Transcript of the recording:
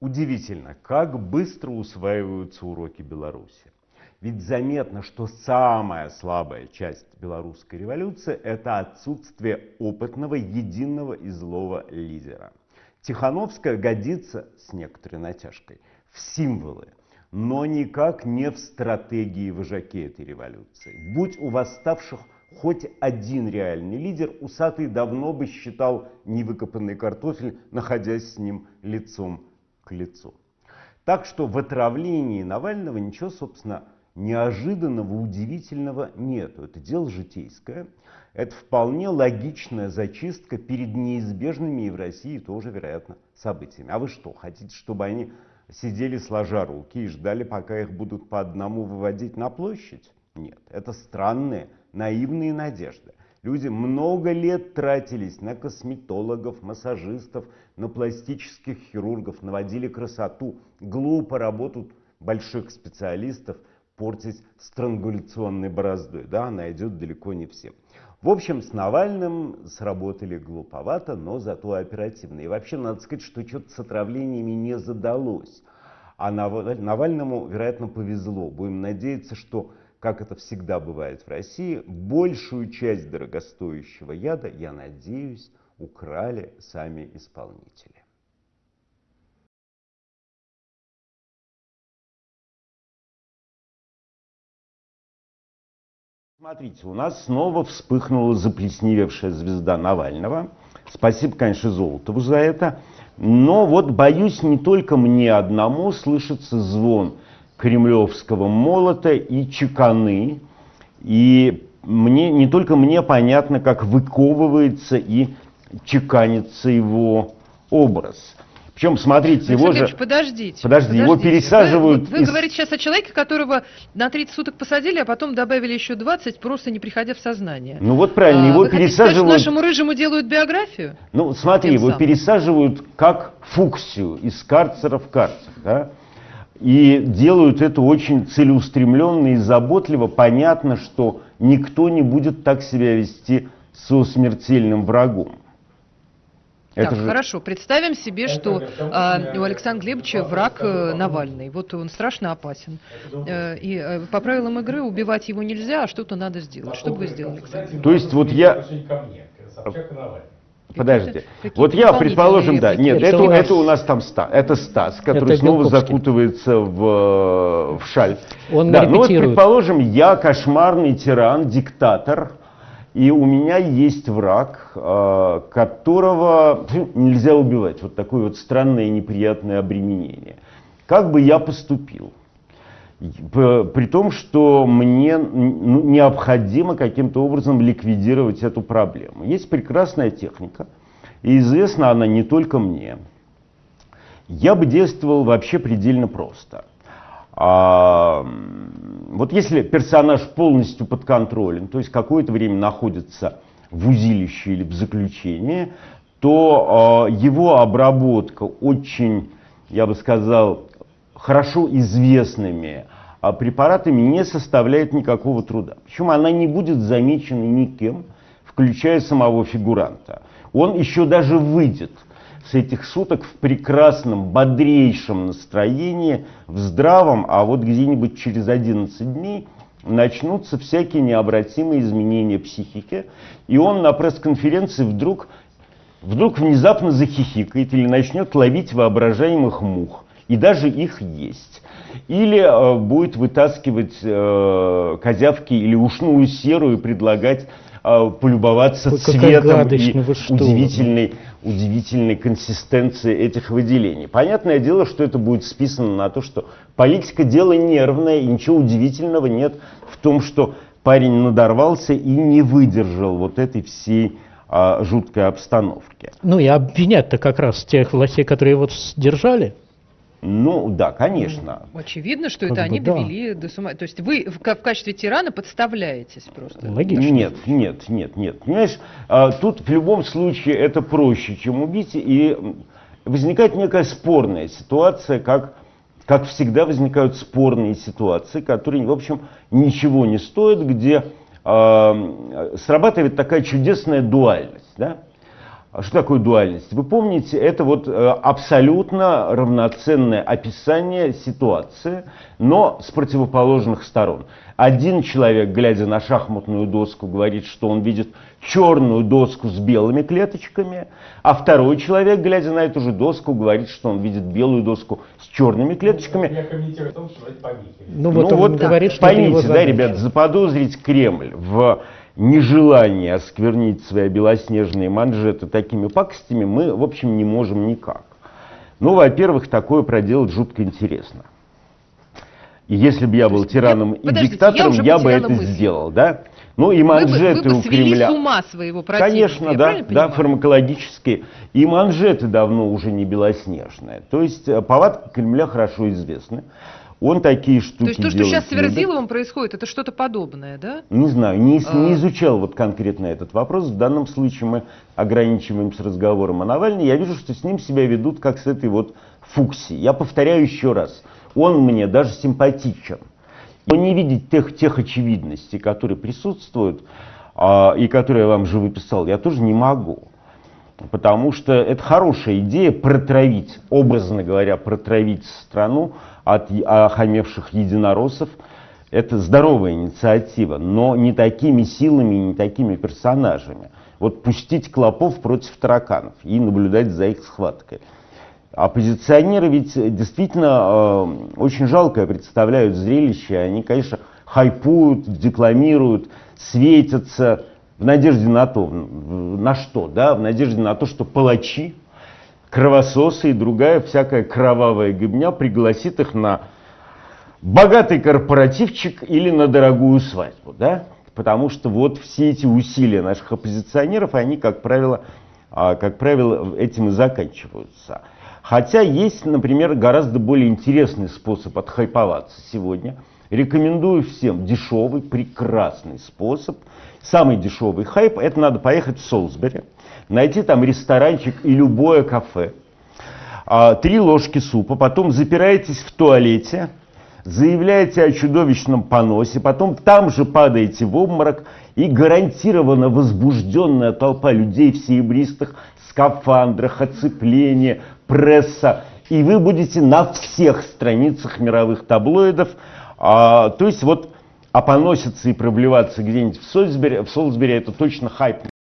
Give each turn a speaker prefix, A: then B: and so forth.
A: Удивительно, как быстро усваиваются уроки Беларуси. Ведь заметно, что самая слабая часть белорусской революции – это отсутствие опытного, единого и злого лидера. Тихановская годится с некоторой натяжкой в символы, но никак не в стратегии вожаки этой революции. Будь у восставших хоть один реальный лидер, Усатый давно бы считал невыкопанный картофель, находясь с ним лицом к лицу. Так что в отравлении Навального ничего, собственно, неожиданного, удивительного нету. Это дело житейское. Это вполне логичная зачистка перед неизбежными и в России тоже, вероятно, событиями. А вы что, хотите, чтобы они сидели сложа руки и ждали, пока их будут по одному выводить на площадь? Нет, это странные, наивные надежды. Люди много лет тратились на косметологов, массажистов, на пластических хирургов, наводили красоту. Глупо работают больших специалистов портить странгуляционной бороздой. Да, она идет далеко не всем. В общем, с Навальным сработали глуповато, но зато оперативно. И вообще, надо сказать, что что-то с отравлениями не задалось. А Навальному, вероятно, повезло. Будем надеяться, что как это всегда бывает в России, большую часть дорогостоящего яда, я надеюсь, украли сами исполнители. Смотрите, у нас снова вспыхнула заплесневевшая звезда Навального. Спасибо, конечно, Золотову за это. Но вот, боюсь, не только мне одному слышится звон кремлевского молота и чеканы. И мне, не только мне понятно, как выковывается и чеканится его образ. Причем, смотрите,
B: его
A: же...
B: Подождите, подождите.
A: Подожди, его пересаживают...
B: Вы, вы из... говорите сейчас о человеке, которого на 30 суток посадили, а потом добавили еще 20, просто не приходя в сознание.
A: Ну вот правильно, а, его
B: вы
A: пересаживают...
B: Сказать, нашему рыжему делают биографию?
A: Ну смотри, его самым. пересаживают как фуксию из карцера в карцер, да? И делают это очень целеустремленно и заботливо. Понятно, что никто не будет так себя вести со смертельным врагом.
B: Это так, же... хорошо. Представим себе, это, что это, у Александра Глебовича враг э, Навальный. Вот он страшно опасен. Э, и э, по правилам игры убивать его нельзя, а что-то надо сделать. Что бы вы сделали, Александр?
A: То есть вот я... Подождите. Вот я, предположим, да, нет, это, у нас, это у нас там Стас, это Стас, который это снова закутывается в, в шаль.
C: Он
A: да, ну вот, предположим, я кошмарный тиран, диктатор, и у меня есть враг, а, которого нельзя убивать. Вот такое вот странное и неприятное обременение. Как бы я поступил? При том, что мне ну, необходимо каким-то образом ликвидировать эту проблему. Есть прекрасная техника, и известна она не только мне. Я бы действовал вообще предельно просто – а, вот если персонаж полностью под контролем, то есть какое-то время находится в узилище или в заключении, то э, его обработка очень, я бы сказал, хорошо известными э, препаратами не составляет никакого труда. Причем она не будет замечена никем, включая самого фигуранта. Он еще даже выйдет с этих суток в прекрасном, бодрейшем настроении, в здравом, а вот где-нибудь через 11 дней начнутся всякие необратимые изменения психики, и он на пресс-конференции вдруг, вдруг внезапно захихикает или начнет ловить воображаемых мух, и даже их есть. Или э, будет вытаскивать э, козявки или ушную серу и предлагать э, полюбоваться Ой, цветом и удивительной удивительной консистенции этих выделений. Понятное дело, что это будет списано на то, что политика дело нервное, и ничего удивительного нет в том, что парень надорвался и не выдержал вот этой всей а, жуткой обстановки.
C: Ну и обвинять-то как раз тех властей, которые его держали.
A: Ну, да, конечно.
B: Очевидно, что как это они да. довели до сума. То есть вы в, в качестве тирана подставляетесь просто.
A: Логично. Нет, нет, нет, нет. Понимаешь, а, тут в любом случае это проще, чем убить. И возникает некая спорная ситуация, как, как всегда возникают спорные ситуации, которые, в общем, ничего не стоят, где э, срабатывает такая чудесная дуальность. Да? Что такое дуальность? Вы помните, это вот э, абсолютно равноценное описание ситуации, но с противоположных сторон. Один человек, глядя на шахматную доску, говорит, что он видит черную доску с белыми клеточками, а второй человек, глядя на эту же доску, говорит, что он видит белую доску с черными клеточками. Я комментирую о том, что это помехи. Ну, вот ну, он вот говорит, что поймите, да, ребят, заподозрить Кремль в нежелание осквернить свои белоснежные манжеты такими пакостями мы, в общем, не можем никак. Ну, во-первых, такое проделать жутко интересно. И если бы я был тираном и диктатором, я, я бы это мысль. сделал, да? Ну и манжеты вы бы, вы бы у Кремля.
B: с ума своего противника,
A: Конечно, да, да, фармакологические. И манжеты давно уже не белоснежные. То есть э, повадки Кремля хорошо известны. Он такие штуки То
B: есть то, что сейчас с Верзиловым происходит, это что-то подобное, да?
A: Не знаю, не, а... не изучал вот конкретно этот вопрос. В данном случае мы ограничиваемся разговором о Навальне. Я вижу, что с ним себя ведут как с этой вот Фукси. Я повторяю еще раз, он мне даже симпатичен. Но не видеть тех, тех очевидностей, которые присутствуют, а, и которые я вам же выписал, я тоже не могу. Потому что это хорошая идея протравить, образно говоря, протравить страну от охамевших единороссов. Это здоровая инициатива, но не такими силами и не такими персонажами. Вот пустить клопов против тараканов и наблюдать за их схваткой. Оппозиционеры ведь действительно э, очень жалкое представляют зрелище. Они, конечно, хайпуют, декламируют, светятся в надежде на то, на что, да, в надежде на то, что палачи, кровососы и другая всякая кровавая гибня пригласит их на богатый корпоративчик или на дорогую свадьбу, да, потому что вот все эти усилия наших оппозиционеров, они, как правило, а, как правило, этим и заканчиваются. Хотя есть, например, гораздо более интересный способ отхайповаться сегодня. Рекомендую всем дешевый, прекрасный способ. Самый дешевый хайп – это надо поехать в Солсбери, найти там ресторанчик и любое кафе, а, три ложки супа, потом запираетесь в туалете, заявляете о чудовищном поносе, потом там же падаете в обморок, и гарантированно возбужденная толпа людей в серебристых скафандрах, оцепление, пресса, и вы будете на всех страницах мировых таблоидов, а, то есть вот опоноситься и проблеваться где-нибудь в Солсбери, в Солсбери это точно хайп.